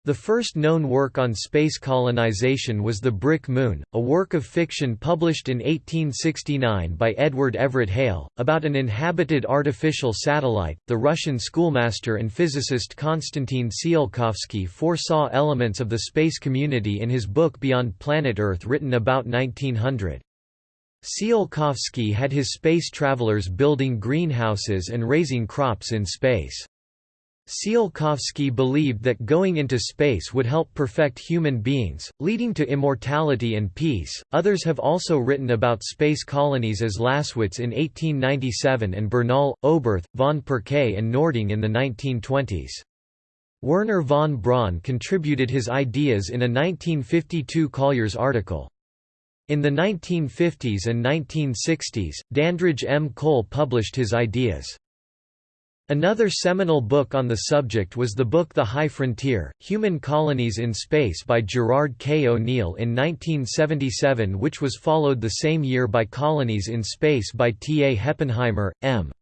The first known work on space colonization was The Brick Moon, a work of fiction published in 1869 by Edward Everett Hale, about an inhabited artificial satellite. The Russian schoolmaster and physicist Konstantin Tsiolkovsky foresaw elements of the space community in his book Beyond Planet Earth written about 1900. Tsiolkovsky had his space travelers building greenhouses and raising crops in space. Tsiolkovsky believed that going into space would help perfect human beings, leading to immortality and peace. Others have also written about space colonies as Lasswitz in 1897 and Bernal, Oberth, von Pirquet, and Noordung in the 1920s. Wernher von Braun contributed his ideas in a 1952 Collier's article. In the 1950s and 1960s, Dandridge M. Cole published his ideas. Another seminal book on the subject was the book The High Frontier, Human Colonies in Space by Gerard K. O'Neill in 1977 which was followed the same year by Colonies in Space by T. A. Heppenheimer, M.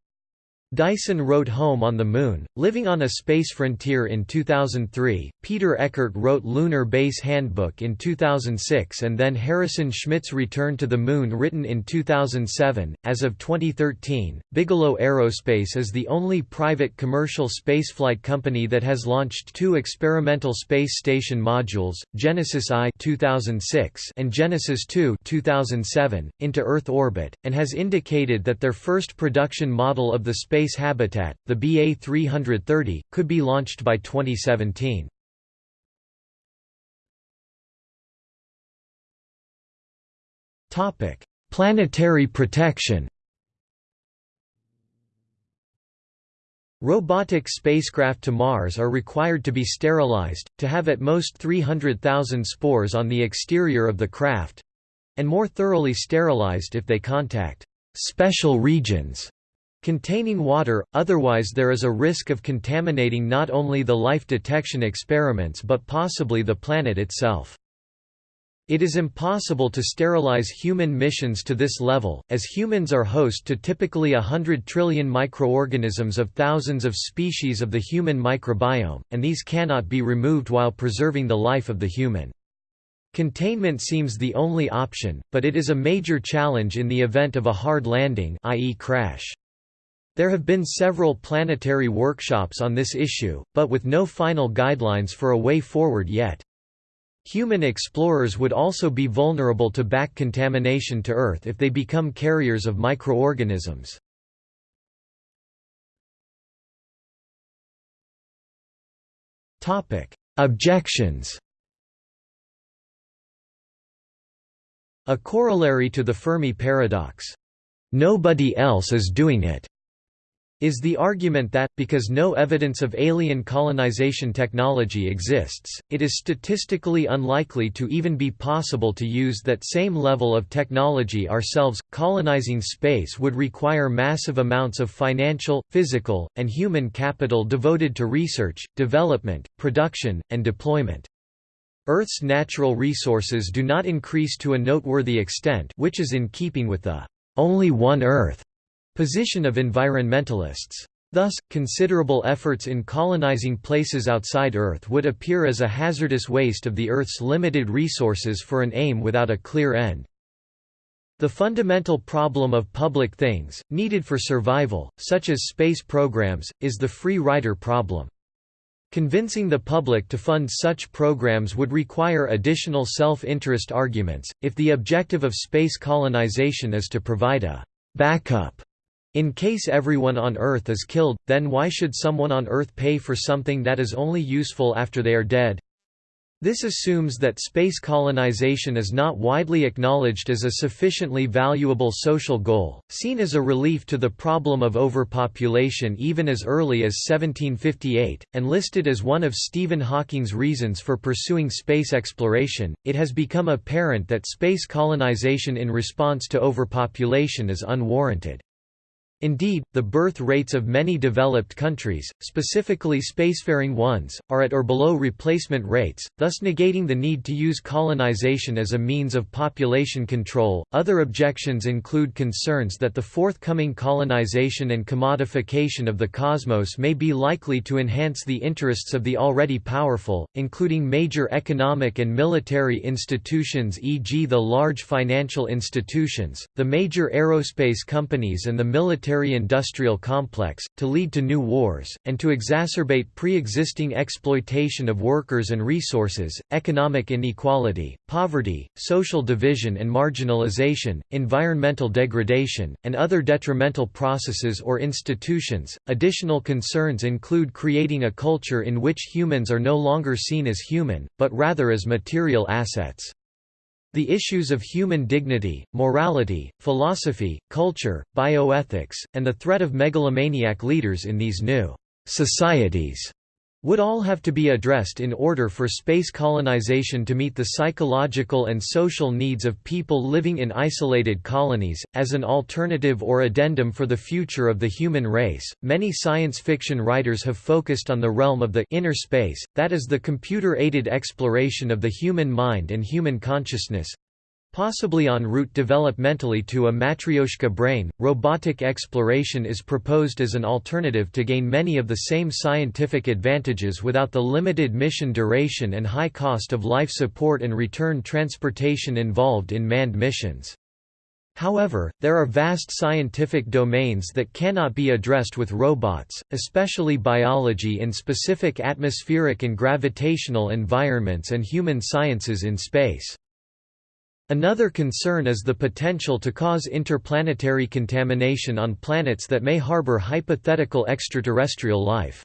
Dyson wrote Home on the Moon, Living on a Space Frontier in 2003, Peter Eckart wrote Lunar Base Handbook in 2006 and then Harrison Schmitt's Return to the Moon written in 2007. As of 2013, Bigelow Aerospace is the only private commercial spaceflight company that has launched two experimental space station modules, Genesis I 2006 and Genesis II 2007, into Earth orbit, and has indicated that their first production model of the space space habitat, the BA-330, could be launched by 2017. Planetary protection Robotic spacecraft to Mars are required to be sterilized, to have at most 300,000 spores on the exterior of the craft—and more thoroughly sterilized if they contact «special regions» containing water, otherwise there is a risk of contaminating not only the life detection experiments but possibly the planet itself. It is impossible to sterilize human missions to this level, as humans are host to typically a hundred trillion microorganisms of thousands of species of the human microbiome, and these cannot be removed while preserving the life of the human. Containment seems the only option, but it is a major challenge in the event of a hard landing i.e. crash. There have been several planetary workshops on this issue, but with no final guidelines for a way forward yet. Human explorers would also be vulnerable to back contamination to Earth if they become carriers of microorganisms. Objections A corollary to the Fermi paradox, "'Nobody else is doing it' is the argument that, because no evidence of alien colonization technology exists, it is statistically unlikely to even be possible to use that same level of technology ourselves. Colonizing space would require massive amounts of financial, physical, and human capital devoted to research, development, production, and deployment. Earth's natural resources do not increase to a noteworthy extent which is in keeping with the only one Earth position of environmentalists. Thus, considerable efforts in colonizing places outside Earth would appear as a hazardous waste of the Earth's limited resources for an aim without a clear end. The fundamental problem of public things, needed for survival, such as space programs, is the free rider problem. Convincing the public to fund such programs would require additional self-interest arguments, if the objective of space colonization is to provide a backup in case everyone on Earth is killed, then why should someone on Earth pay for something that is only useful after they are dead? This assumes that space colonization is not widely acknowledged as a sufficiently valuable social goal, seen as a relief to the problem of overpopulation even as early as 1758, and listed as one of Stephen Hawking's reasons for pursuing space exploration. It has become apparent that space colonization in response to overpopulation is unwarranted. Indeed, the birth rates of many developed countries, specifically spacefaring ones, are at or below replacement rates, thus negating the need to use colonization as a means of population control. Other objections include concerns that the forthcoming colonization and commodification of the cosmos may be likely to enhance the interests of the already powerful, including major economic and military institutions, e.g., the large financial institutions, the major aerospace companies, and the military military-industrial complex, to lead to new wars, and to exacerbate pre-existing exploitation of workers and resources, economic inequality, poverty, social division and marginalization, environmental degradation, and other detrimental processes or institutions. Additional concerns include creating a culture in which humans are no longer seen as human, but rather as material assets. The issues of human dignity, morality, philosophy, culture, bioethics, and the threat of megalomaniac leaders in these new societies would all have to be addressed in order for space colonization to meet the psychological and social needs of people living in isolated colonies. As an alternative or addendum for the future of the human race, many science fiction writers have focused on the realm of the inner space, that is, the computer aided exploration of the human mind and human consciousness, Possibly en route developmentally to a Matryoshka brain, robotic exploration is proposed as an alternative to gain many of the same scientific advantages without the limited mission duration and high cost of life support and return transportation involved in manned missions. However, there are vast scientific domains that cannot be addressed with robots, especially biology in specific atmospheric and gravitational environments and human sciences in space. Another concern is the potential to cause interplanetary contamination on planets that may harbor hypothetical extraterrestrial life.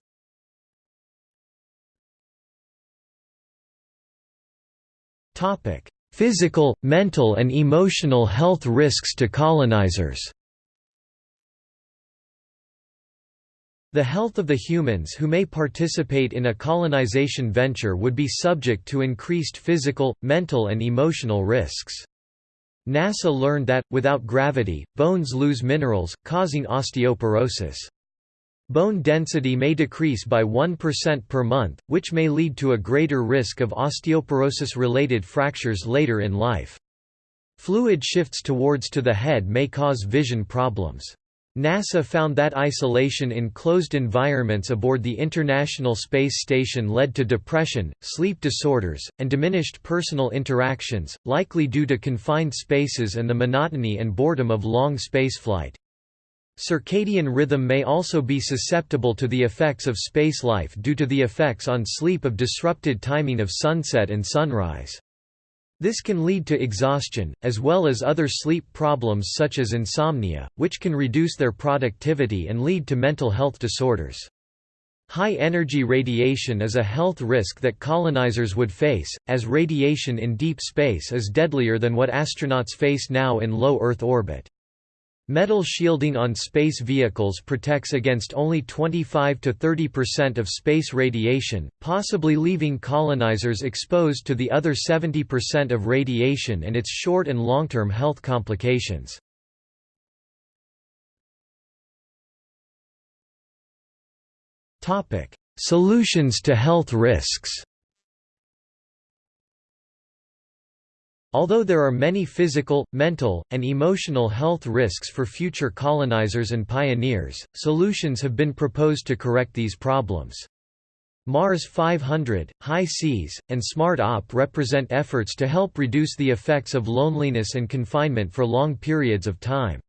Physical, mental and emotional health risks to colonizers The health of the humans who may participate in a colonization venture would be subject to increased physical, mental and emotional risks. NASA learned that, without gravity, bones lose minerals, causing osteoporosis. Bone density may decrease by 1% per month, which may lead to a greater risk of osteoporosis-related fractures later in life. Fluid shifts towards to the head may cause vision problems. NASA found that isolation in closed environments aboard the International Space Station led to depression, sleep disorders, and diminished personal interactions, likely due to confined spaces and the monotony and boredom of long spaceflight. Circadian rhythm may also be susceptible to the effects of space life due to the effects on sleep of disrupted timing of sunset and sunrise. This can lead to exhaustion, as well as other sleep problems such as insomnia, which can reduce their productivity and lead to mental health disorders. High-energy radiation is a health risk that colonizers would face, as radiation in deep space is deadlier than what astronauts face now in low Earth orbit. Metal shielding on space vehicles protects against only 25–30% of space radiation, possibly leaving colonizers exposed to the other 70% of radiation and its short and long-term health complications. Solutions to health risks Although there are many physical, mental, and emotional health risks for future colonizers and pioneers, solutions have been proposed to correct these problems. Mars 500, HI-SEAS, and SMART-OP represent efforts to help reduce the effects of loneliness and confinement for long periods of time.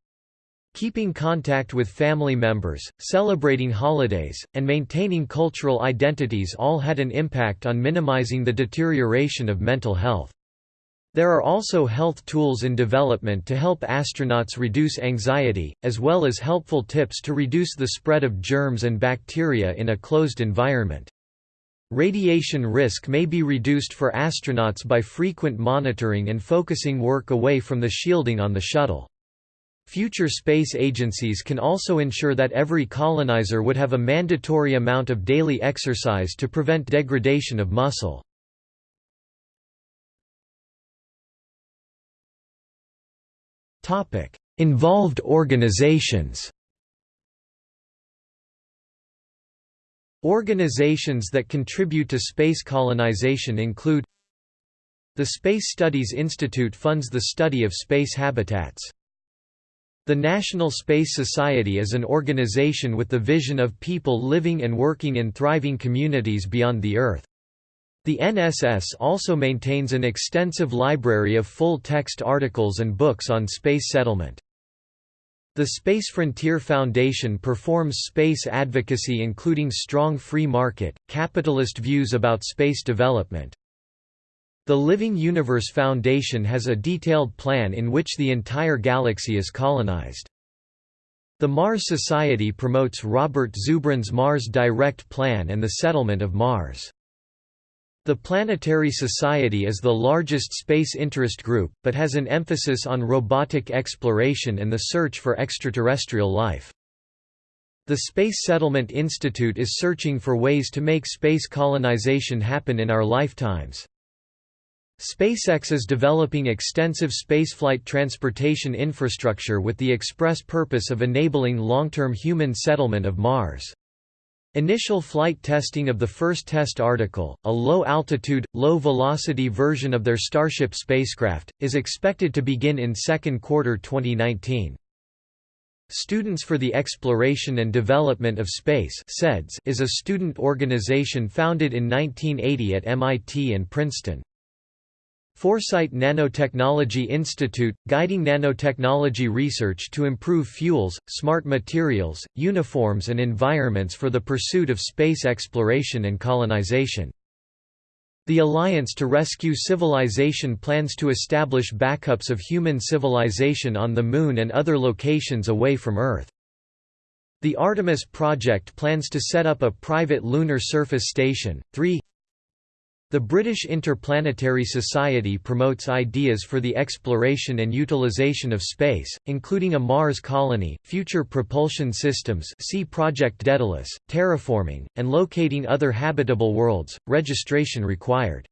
Keeping contact with family members, celebrating holidays, and maintaining cultural identities all had an impact on minimizing the deterioration of mental health. There are also health tools in development to help astronauts reduce anxiety, as well as helpful tips to reduce the spread of germs and bacteria in a closed environment. Radiation risk may be reduced for astronauts by frequent monitoring and focusing work away from the shielding on the shuttle. Future space agencies can also ensure that every colonizer would have a mandatory amount of daily exercise to prevent degradation of muscle. Involved organizations Organizations that contribute to space colonization include The Space Studies Institute funds the study of space habitats. The National Space Society is an organization with the vision of people living and working in thriving communities beyond the Earth. The NSS also maintains an extensive library of full-text articles and books on space settlement. The Space Frontier Foundation performs space advocacy including strong free market, capitalist views about space development. The Living Universe Foundation has a detailed plan in which the entire galaxy is colonized. The Mars Society promotes Robert Zubrin's Mars Direct Plan and the settlement of Mars. The Planetary Society is the largest space interest group, but has an emphasis on robotic exploration and the search for extraterrestrial life. The Space Settlement Institute is searching for ways to make space colonization happen in our lifetimes. SpaceX is developing extensive spaceflight transportation infrastructure with the express purpose of enabling long-term human settlement of Mars. Initial flight testing of the first test article, a low-altitude, low-velocity version of their Starship spacecraft, is expected to begin in second quarter 2019. Students for the Exploration and Development of Space is a student organization founded in 1980 at MIT and Princeton. Foresight Nanotechnology Institute, guiding nanotechnology research to improve fuels, smart materials, uniforms and environments for the pursuit of space exploration and colonization. The Alliance to Rescue Civilization plans to establish backups of human civilization on the Moon and other locations away from Earth. The Artemis project plans to set up a private lunar surface station. 3 the British Interplanetary Society promotes ideas for the exploration and utilization of space, including a Mars colony, future propulsion systems see Project Daedalus, terraforming, and locating other habitable worlds, registration required.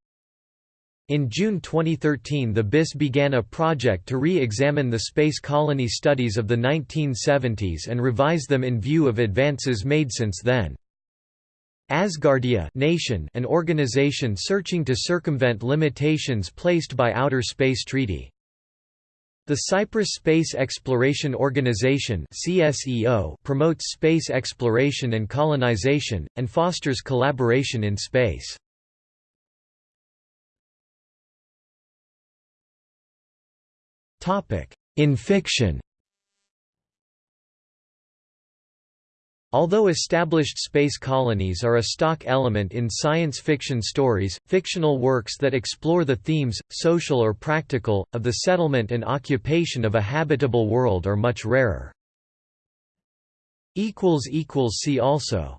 In June 2013 the BIS began a project to re-examine the space colony studies of the 1970s and revise them in view of advances made since then. Asgardia nation an organization searching to circumvent limitations placed by Outer Space Treaty. The Cyprus Space Exploration Organization promotes space exploration and colonization, and fosters collaboration in space. In fiction Although established space colonies are a stock element in science fiction stories, fictional works that explore the themes, social or practical, of the settlement and occupation of a habitable world are much rarer. See also